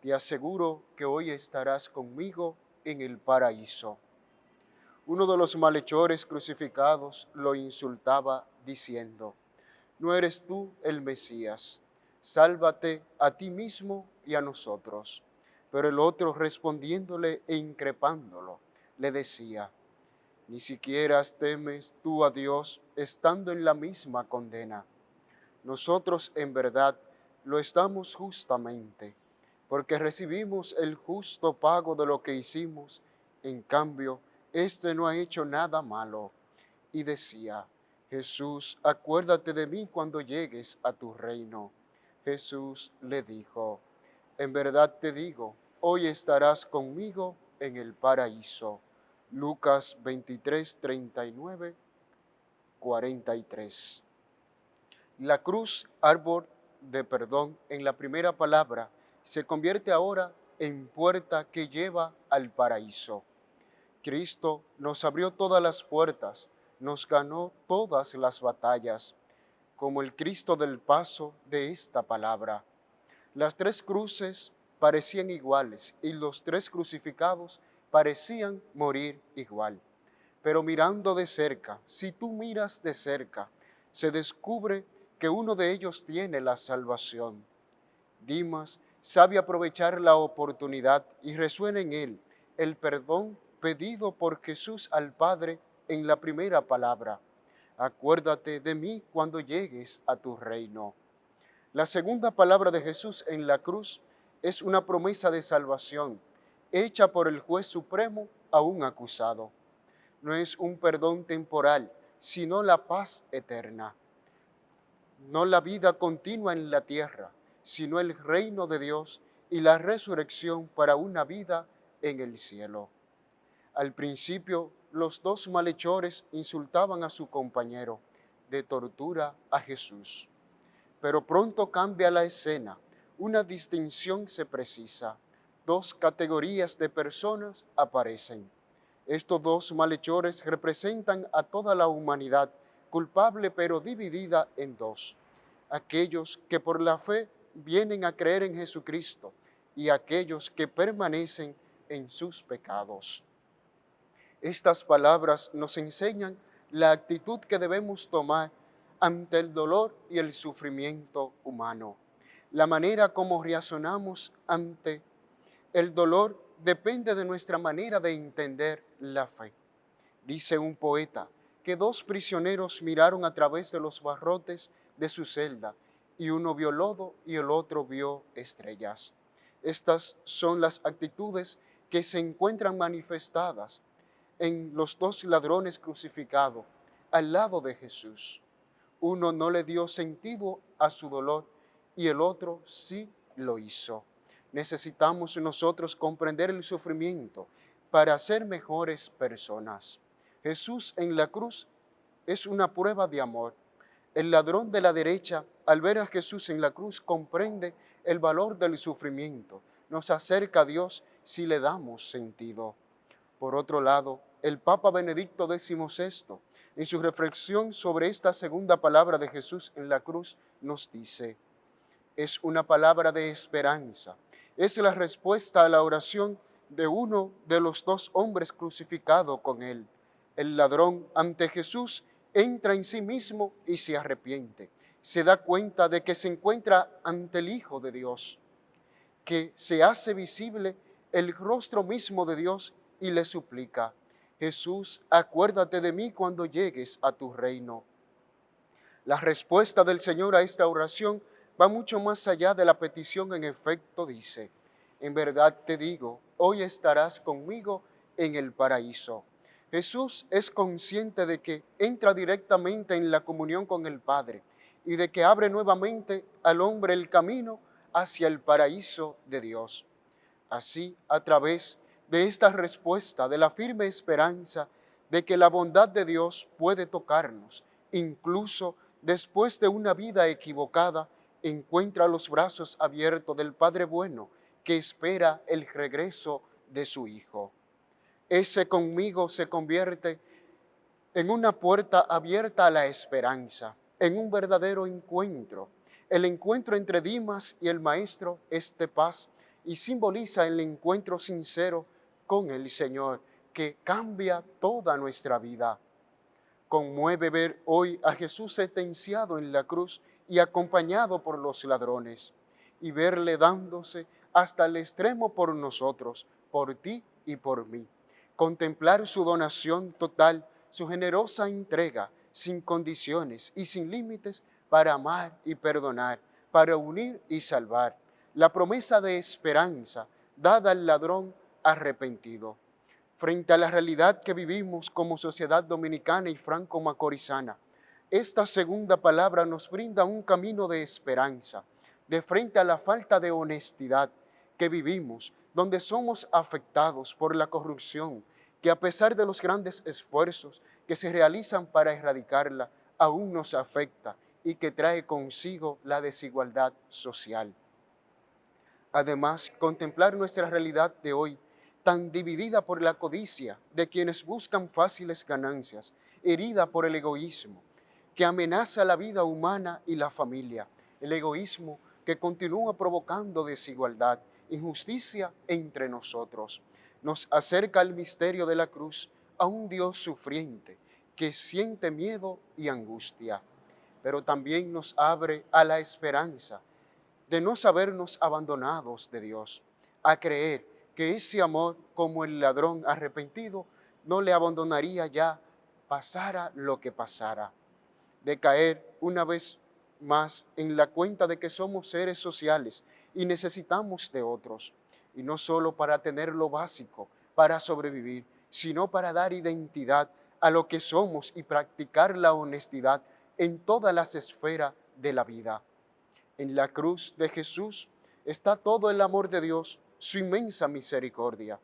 te aseguro que hoy estarás conmigo en el paraíso. Uno de los malhechores crucificados lo insultaba diciendo, no eres tú el Mesías, sálvate a ti mismo y a nosotros. Pero el otro respondiéndole e increpándolo, le decía, ni siquiera temes tú a Dios estando en la misma condena. Nosotros en verdad lo estamos justamente, porque recibimos el justo pago de lo que hicimos, en cambio, este no ha hecho nada malo. Y decía, Jesús, acuérdate de mí cuando llegues a tu reino. Jesús le dijo, en verdad te digo, hoy estarás conmigo en el paraíso. Lucas 23, 39, 43. La cruz, árbol de perdón, en la primera palabra, se convierte ahora en puerta que lleva al paraíso. Cristo nos abrió todas las puertas, nos ganó todas las batallas, como el Cristo del paso de esta palabra. Las tres cruces parecían iguales y los tres crucificados parecían morir igual. Pero mirando de cerca, si tú miras de cerca, se descubre que uno de ellos tiene la salvación. Dimas sabe aprovechar la oportunidad y resuena en él el perdón pedido por Jesús al Padre en la primera palabra. Acuérdate de mí cuando llegues a tu reino. La segunda palabra de Jesús en la cruz es una promesa de salvación hecha por el juez supremo a un acusado. No es un perdón temporal, sino la paz eterna. No la vida continua en la tierra, sino el reino de Dios y la resurrección para una vida en el cielo. Al principio, los dos malhechores insultaban a su compañero de tortura a Jesús. Pero pronto cambia la escena, una distinción se precisa. Dos categorías de personas aparecen. Estos dos malhechores representan a toda la humanidad, culpable pero dividida en dos. Aquellos que por la fe vienen a creer en Jesucristo y aquellos que permanecen en sus pecados. Estas palabras nos enseñan la actitud que debemos tomar ante el dolor y el sufrimiento humano. La manera como reaccionamos ante el dolor depende de nuestra manera de entender la fe. Dice un poeta que dos prisioneros miraron a través de los barrotes de su celda y uno vio lodo y el otro vio estrellas. Estas son las actitudes que se encuentran manifestadas en los dos ladrones crucificados al lado de Jesús. Uno no le dio sentido a su dolor y el otro sí lo hizo. Necesitamos nosotros comprender el sufrimiento para ser mejores personas. Jesús en la cruz es una prueba de amor. El ladrón de la derecha, al ver a Jesús en la cruz, comprende el valor del sufrimiento. Nos acerca a Dios si le damos sentido. Por otro lado, el Papa Benedicto XVI, en su reflexión sobre esta segunda palabra de Jesús en la cruz, nos dice, es una palabra de esperanza, es la respuesta a la oración de uno de los dos hombres crucificados con él. El ladrón ante Jesús entra en sí mismo y se arrepiente. Se da cuenta de que se encuentra ante el Hijo de Dios, que se hace visible el rostro mismo de Dios y le suplica, Jesús, acuérdate de mí cuando llegues a tu reino. La respuesta del Señor a esta oración va mucho más allá de la petición, en efecto dice, en verdad te digo, hoy estarás conmigo en el paraíso. Jesús es consciente de que entra directamente en la comunión con el Padre y de que abre nuevamente al hombre el camino hacia el paraíso de Dios. Así, a través de esta respuesta, de la firme esperanza de que la bondad de Dios puede tocarnos, incluso después de una vida equivocada, encuentra los brazos abiertos del Padre bueno que espera el regreso de su Hijo. Ese conmigo se convierte en una puerta abierta a la esperanza, en un verdadero encuentro, El encuentro entre Dimas y el Maestro es de paz y simboliza el encuentro sincero con el Señor que cambia toda nuestra vida. Conmueve ver hoy a Jesús sentenciado en la cruz y acompañado por los ladrones, y verle dándose hasta el extremo por nosotros, por ti y por mí. Contemplar su donación total, su generosa entrega, sin condiciones y sin límites, para amar y perdonar, para unir y salvar. La promesa de esperanza dada al ladrón arrepentido. Frente a la realidad que vivimos como sociedad dominicana y franco-macorizana, esta segunda palabra nos brinda un camino de esperanza, de frente a la falta de honestidad que vivimos, donde somos afectados por la corrupción, que a pesar de los grandes esfuerzos que se realizan para erradicarla, aún nos afecta y que trae consigo la desigualdad social. Además, contemplar nuestra realidad de hoy, tan dividida por la codicia de quienes buscan fáciles ganancias, herida por el egoísmo, que amenaza la vida humana y la familia, el egoísmo que continúa provocando desigualdad, injusticia entre nosotros. Nos acerca al misterio de la cruz a un Dios sufriente que siente miedo y angustia, pero también nos abre a la esperanza de no sabernos abandonados de Dios, a creer que ese amor, como el ladrón arrepentido, no le abandonaría ya, pasara lo que pasara, de caer una vez más en la cuenta de que somos seres sociales y necesitamos de otros, y no solo para tener lo básico, para sobrevivir, sino para dar identidad a lo que somos y practicar la honestidad en todas las esferas de la vida. En la cruz de Jesús está todo el amor de Dios, su inmensa misericordia.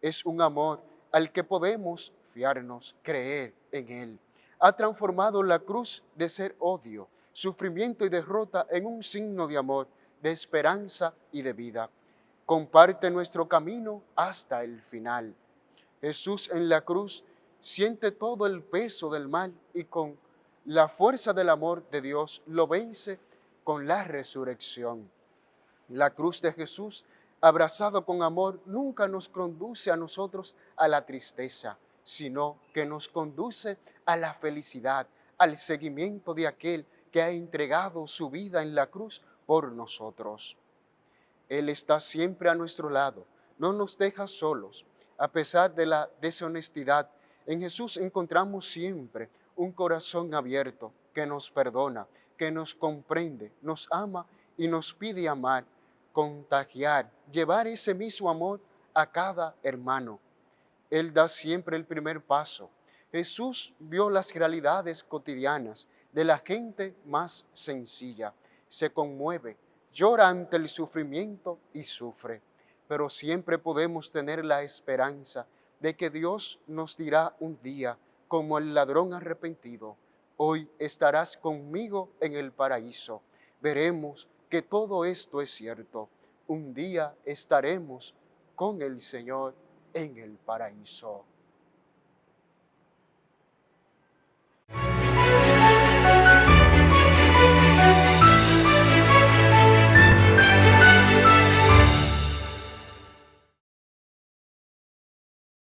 Es un amor al que podemos fiarnos, creer en Él. Ha transformado la cruz de ser odio, sufrimiento y derrota en un signo de amor, de esperanza y de vida. Comparte nuestro camino hasta el final. Jesús en la cruz siente todo el peso del mal y con la fuerza del amor de Dios lo vence con la resurrección. La cruz de Jesús, abrazado con amor, nunca nos conduce a nosotros a la tristeza, sino que nos conduce a la felicidad, al seguimiento de aquel que ha entregado su vida en la cruz por nosotros. Él está siempre a nuestro lado, no nos deja solos. A pesar de la deshonestidad, en Jesús encontramos siempre un corazón abierto que nos perdona, que nos comprende, nos ama y nos pide amar, contagiar, llevar ese mismo amor a cada hermano. Él da siempre el primer paso. Jesús vio las realidades cotidianas de la gente más sencilla. Se conmueve, llora ante el sufrimiento y sufre. Pero siempre podemos tener la esperanza de que Dios nos dirá un día, como el ladrón arrepentido, hoy estarás conmigo en el paraíso. Veremos que todo esto es cierto. Un día estaremos con el Señor en el paraíso.